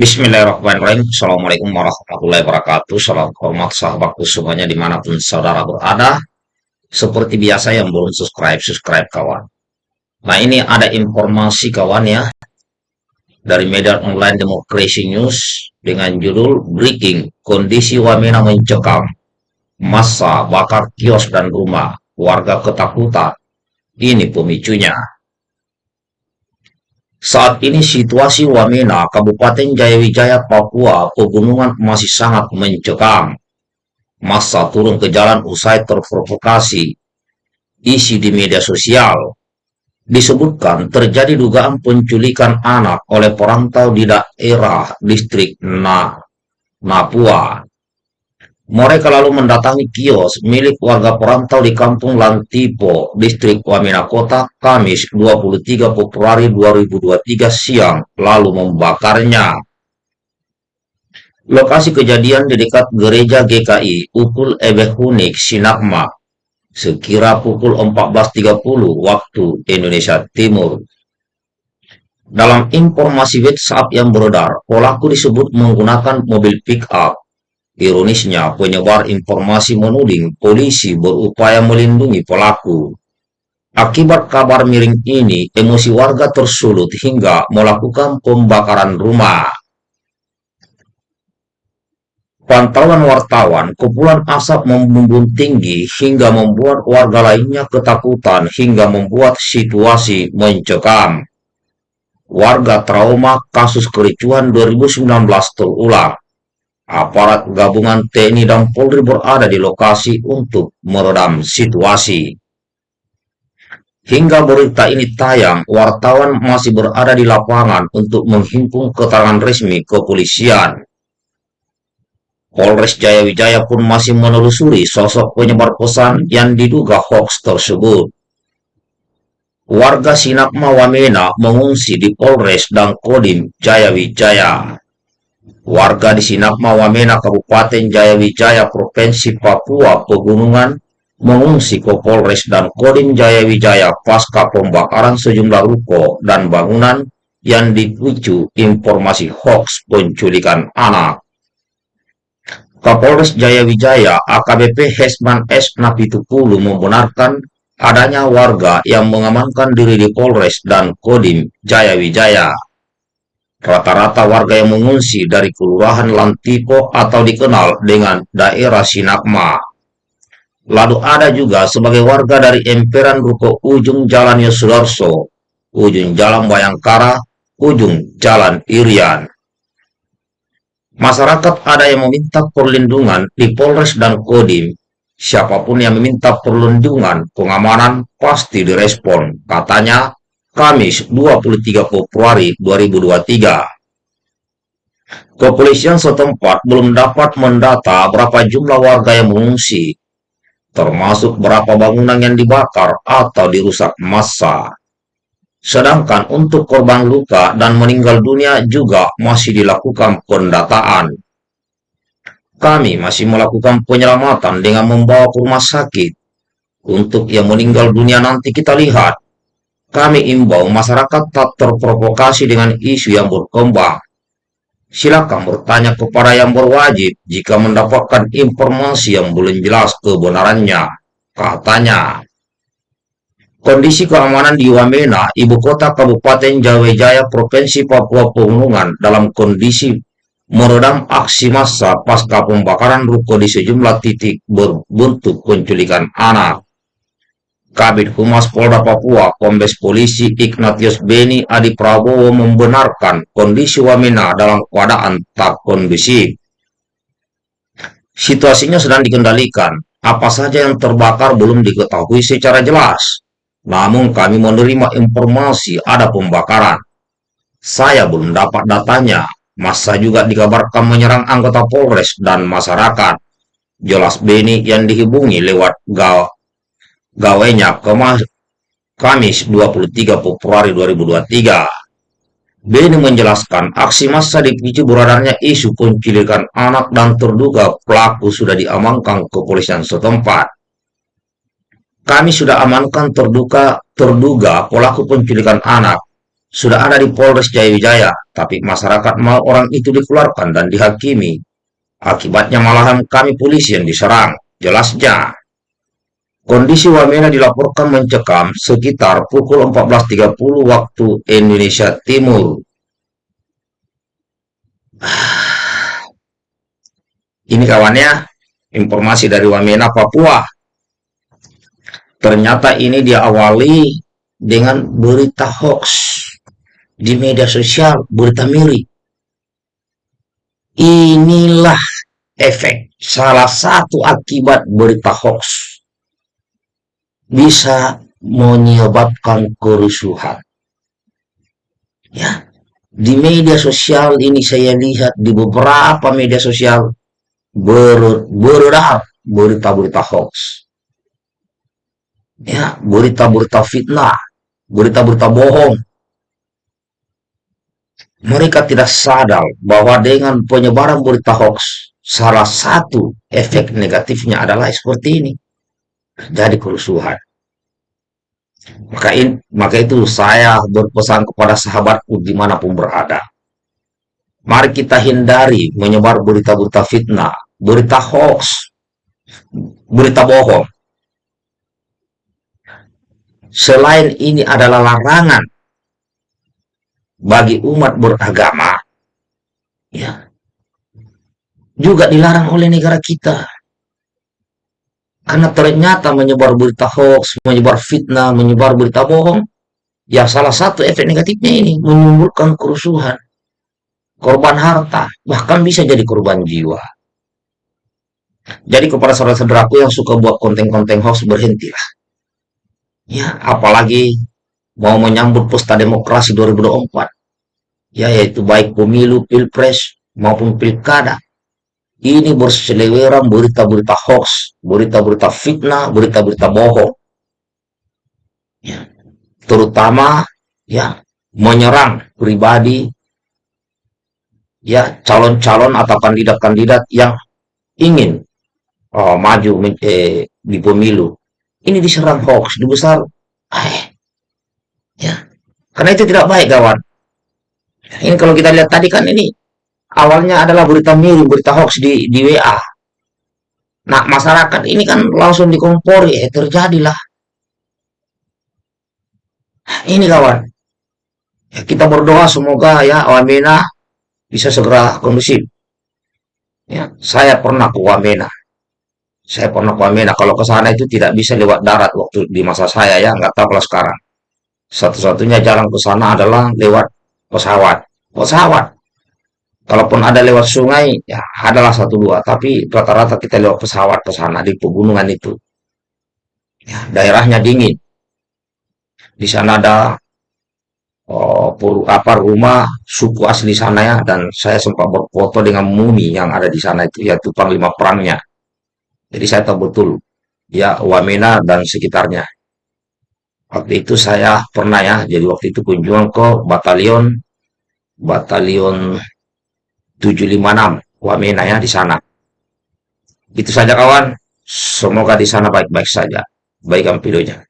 Bismillahirrahmanirrahim. Assalamualaikum warahmatullahi wabarakatuh. Salam hormat sahabatku semuanya di mana pun saudara berada. Seperti biasa yang belum subscribe, subscribe kawan. Nah ini ada informasi kawan ya. Dari media online Democracy News dengan judul Breaking Kondisi Wamena Mencekam. Masa bakar kios dan rumah. Warga ketakutan. Ini pemicunya. Saat ini situasi Wamena, Kabupaten Jayawijaya, Papua, pegunungan masih sangat mencekam. Masa turun ke jalan usai terprovokasi. Isi di media sosial. Disebutkan terjadi dugaan penculikan anak oleh perantau di daerah distrik Na, Napua. Mereka lalu mendatangi kios milik warga perantau di Kampung Lantipo, Distrik Wamena Kota, Kamis 23 Februari 2023 siang, lalu membakarnya. Lokasi kejadian di dekat gereja GKI, Ukul Ebehunik, Sinakma, sekira pukul 14.30 waktu Indonesia Timur. Dalam informasi WhatsApp yang beredar, pelaku disebut menggunakan mobil pick-up Ironisnya, penyebar informasi menuding polisi berupaya melindungi pelaku. Akibat kabar miring ini, emosi warga tersulut hingga melakukan pembakaran rumah. Pantauan wartawan, kepulan asap membumbung tinggi hingga membuat warga lainnya ketakutan hingga membuat situasi mencekam. Warga trauma kasus kericuhan 2019 terulang aparat gabungan TNI dan Polri berada di lokasi untuk meredam situasi. Hingga berita ini tayang, wartawan masih berada di lapangan untuk menghimpun keterangan resmi kepolisian. Polres Jayawijaya pun masih menelusuri sosok penyebar pesan yang diduga hoax tersebut. Warga Sinakma Wamena mengungsi di Polres dan Kodim Jayawijaya. Warga di Sinakma Wamena Kabupaten Jayawijaya Provinsi Papua Pegunungan mengungsi ke Polres dan Kodim Jayawijaya pasca pembakaran sejumlah ruko dan bangunan yang dipicu informasi hoax penculikan anak. Kapolres Jayawijaya AKBP Hesman S. Napitukulu membenarkan adanya warga yang mengamankan diri di Polres dan Kodim Jayawijaya. Rata-rata warga yang mengungsi dari Kelurahan Lantipo atau dikenal dengan daerah Sinakma. Lalu ada juga sebagai warga dari emperan Ruko Ujung Jalan Yosudarso, Ujung Jalan Bayangkara, Ujung Jalan Irian. Masyarakat ada yang meminta perlindungan di Polres dan Kodim. Siapa pun yang meminta perlindungan, pengamanan pasti direspon. Katanya, Kamis 23 Februari 2023. Kepolisian setempat belum dapat mendata berapa jumlah warga yang mengungsi, termasuk berapa bangunan yang dibakar atau dirusak massa. Sedangkan untuk korban luka dan meninggal dunia juga masih dilakukan pendataan. Kami masih melakukan penyelamatan dengan membawa ke rumah sakit. Untuk yang meninggal dunia nanti kita lihat kami imbau masyarakat tak terprovokasi dengan isu yang berkembang. Silakan bertanya kepada yang berwajib jika mendapatkan informasi yang belum jelas kebenarannya, katanya. Kondisi keamanan di Wamena, ibu kota Kabupaten Jaya Provinsi Papua Pegunungan dalam kondisi meredam aksi massa pasca pembakaran ruko di sejumlah titik berbentuk penculikan anak. Kabit Humas Polda Papua, Kombes Polisi Ignatius Beni Adi Prabowo membenarkan kondisi Wamena dalam keadaan tak kondusif. Situasinya sedang dikendalikan. Apa saja yang terbakar belum diketahui secara jelas. Namun kami menerima informasi ada pembakaran. Saya belum dapat datanya. Masa juga dikabarkan menyerang anggota Polres dan masyarakat. Jelas Beni yang dihubungi lewat gawainya Kamis 23 Februari 2023. Beni menjelaskan aksi massa dipicu beredarnya isu penculikan anak dan terduga pelaku sudah diamankan kepolisian setempat. Kami sudah amankan terduga terduga pelaku penculikan anak. sudah ada di Polres Jayawijaya, tapi masyarakat mau orang itu dikeluarkan dan dihakimi. Akibatnya malahan kami polisi yang diserang. Jelasnya, kondisi Wamena dilaporkan mencekam sekitar pukul 14.30 waktu Indonesia Timur. Ini kawannya, informasi dari Wamena, Papua. Ternyata ini diawali dengan berita hoax di media sosial, berita miring. Inilah efek salah satu akibat berita hoax bisa menyebabkan kerusuhan. Ya, di media sosial ini saya lihat di beberapa media sosial ber, beredar berita-berita hoax. Ya, berita-berita fitnah, berita-berita bohong. Mereka tidak sadar bahwa dengan penyebaran berita hoax, salah satu efek negatifnya adalah seperti ini. Jadi kerusuhan. Maka, in, maka itu saya berpesan kepada sahabatku di mana pun berada. Mari kita hindari menyebar berita-berita fitnah, berita hoax, berita bohong. Selain ini adalah larangan bagi umat beragama, ya, juga dilarang oleh negara kita. Karena ternyata menyebar berita hoax, menyebar fitnah, menyebar berita bohong, ya salah satu efek negatifnya ini menimbulkan kerusuhan, korban harta, bahkan bisa jadi korban jiwa. Jadi kepada saudara-saudaraku yang suka buat konten-konten hoax berhentilah. Ya, apalagi mau menyambut pesta demokrasi 2024 ya yaitu baik pemilu, pilpres maupun pilkada. Ini berseliweran berita-berita hoax, berita-berita fitnah, berita-berita bohong. Ya. Terutama ya menyerang pribadi ya calon-calon atau kandidat-kandidat yang ingin oh, maju eh, di pemilu. Ini diserang hoax, dibesar. Eh, ya. Karena itu tidak baik kawan. Ini kalau kita lihat tadi kan ini awalnya adalah berita miring, berita hoax di, di WA. Nah, masyarakat ini kan langsung dikompori, eh, terjadilah. Ini kawan, ya, kita berdoa semoga ya Wamena bisa segera kondusif. Ya, saya pernah ke Wamena. Saya pernah ke Wamena. Kalau ke sana itu tidak bisa lewat darat waktu di masa saya ya, nggak tahu kalau sekarang. Satu-satunya jalan ke sana adalah lewat pesawat pesawat kalaupun ada lewat sungai ya adalah satu dua. Tapi rata-rata kita lewat pesawat ke sana di pegunungan itu. Ya, daerahnya dingin. Di sana ada oh, pur, apa rumah suku asli sana ya. Dan saya sempat berfoto dengan mumi yang ada di sana itu ya yaitu panglima perangnya. Jadi saya tahu betul ya Wamena dan sekitarnya. Waktu itu saya pernah ya, jadi waktu itu kunjungan ke batalion batalion 756 Wamena ya di sana. Itu saja kawan. Semoga di sana baik-baik saja. Baik videonya.